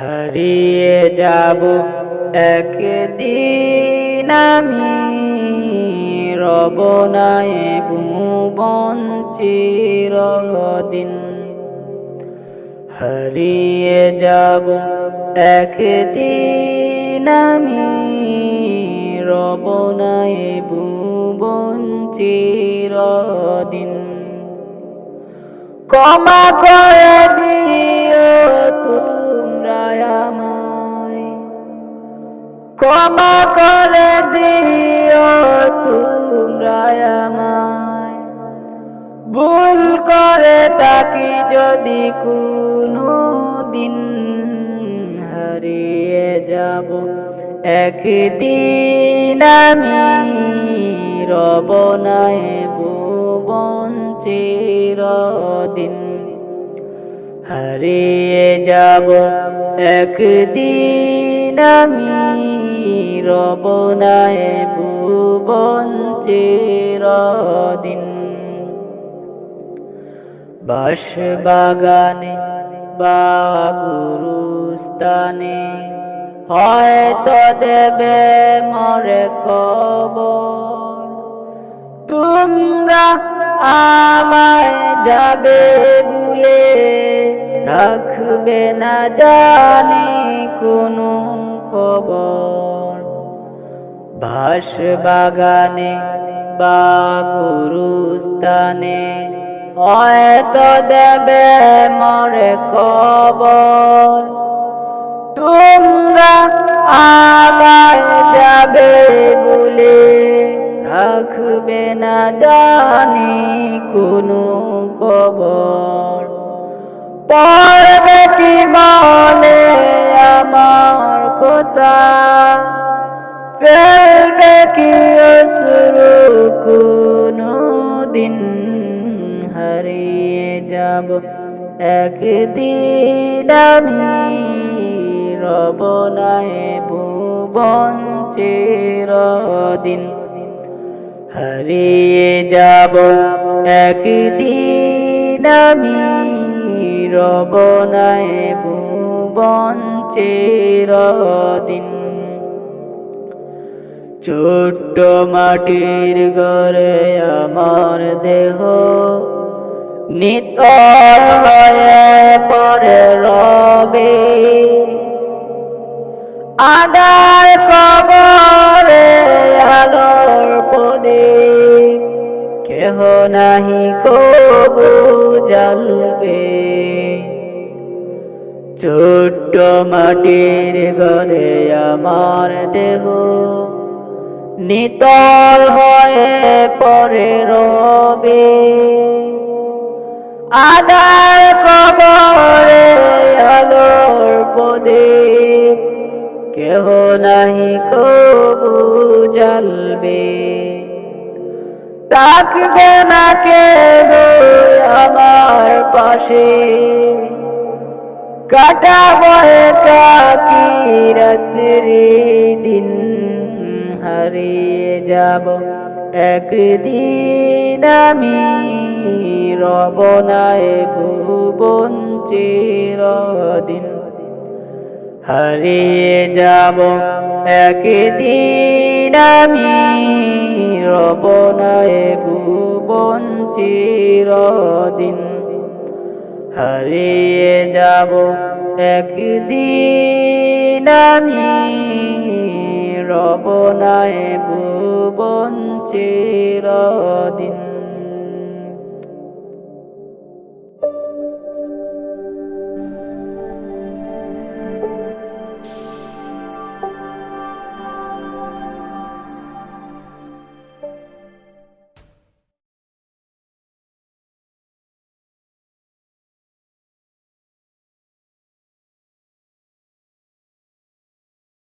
হারিয়ে যাব একদিন আমি। রব নাই ভুবন চিরদিন। হারিয়ে যাব একদিন আমি। রব নাই ভুবন চিরদিন। ক্ষমা করে দিও তোমরা আমায় ক্ষমা করে দিও তোমরা ভুল করে তাকি যদি কোনো দিন হারিয়ে যাব। একদিন আমি রব নাই ভুবন চিরদিন। হারিয়ে যাব। একদিন আমি রব নাই ভুবন চিরদিন। বাস বাগানে বা গুরুস্থানে হয়তো দেবে মরে কবর। তোমরা আমায় যাবে ভুলে রাখবে না জানি কোনো খবর। ভাস বাগানে বা গুরুস্থানে হয়তো দেবে মরে কবর। তোমরা আমায় যাবে বলে রাখবে না জানি কোনো কবর পড়বে কি মনে আমার কথা? ফেলবে কি অশ্রু কোনো দিন? হারিয়ে যাব একদিন আমি রব নাই ভুবন চিরদিন। হারিয়ে যাব। একদিন আমি রব নাই ভুবন চিরদিন ছোট্ট মাটির ঘরে আমার দেহ নিতর হয়ে পরে রবে। আদার কবরে পদে কেহ নাহি কবু জ্বলবে। ছোট্ট মাটির ঘরে আমার দেহ নিতল হয়ে পরে রবে। আদার কবরে আলোর পদে কেহ নাহি কবু জ্বলবে। থাকবে না কেহ আমার পাশে। কাটাবো কাকি রাত্রি দিন হারিয়ে যাব। একদিন আমি রব নাই ভুবন চিরদিন হারিয়ে যাব। একদিন আমি রব নাই ভুবন চিরদিন। হারিয়ে যাব একদিন আমি রবনায় ভুবন চিরদিন।